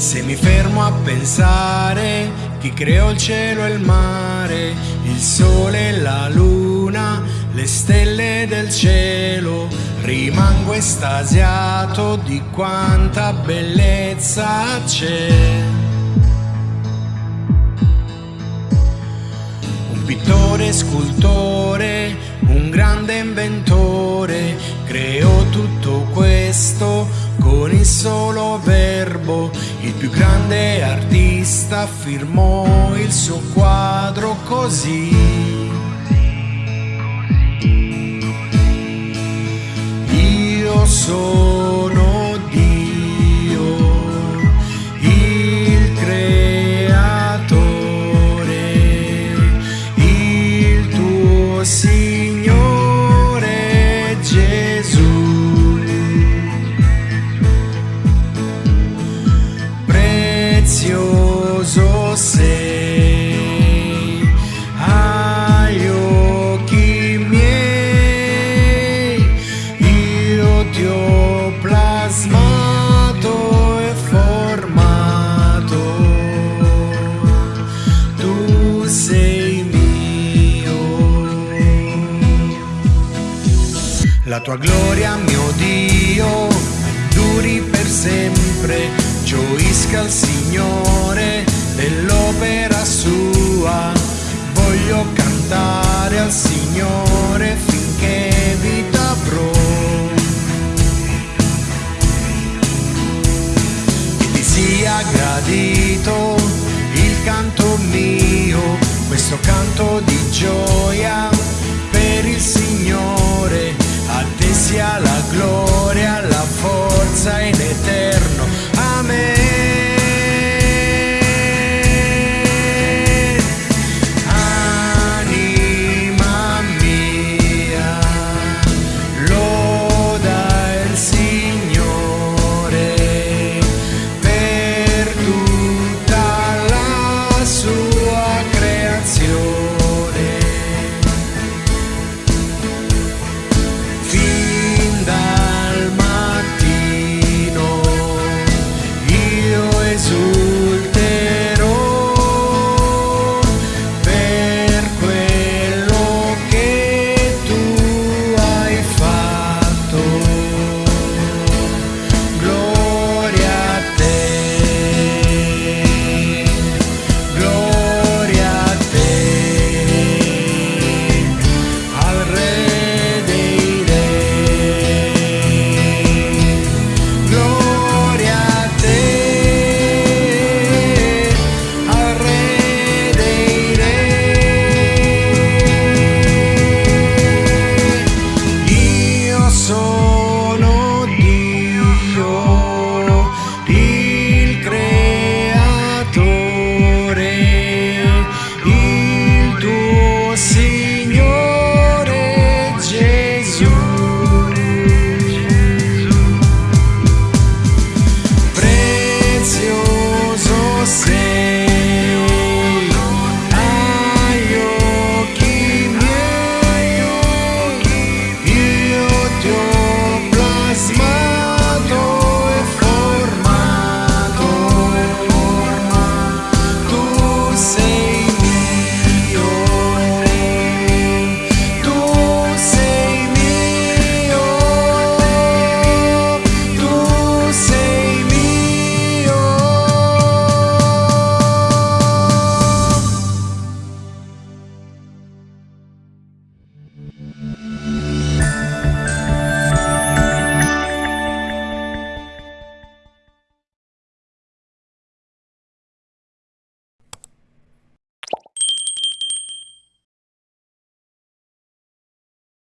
Se mi fermo a pensare chi creò il cielo e il mare, il sole e la luna, le stelle del cielo, rimango estasiato di quanta bellezza c'è. Un pittore, scultore, un grande inventore, creò tutto questo con il solo verbo. Il più grande artista firmò il suo quadro così. Io sono La tua gloria, mio Dio, duri per sempre, gioisca il Signore dell'opera sua. Voglio cantare al Signore finché vita avrò. Che ti sia gradito il canto mio, questo canto di gioia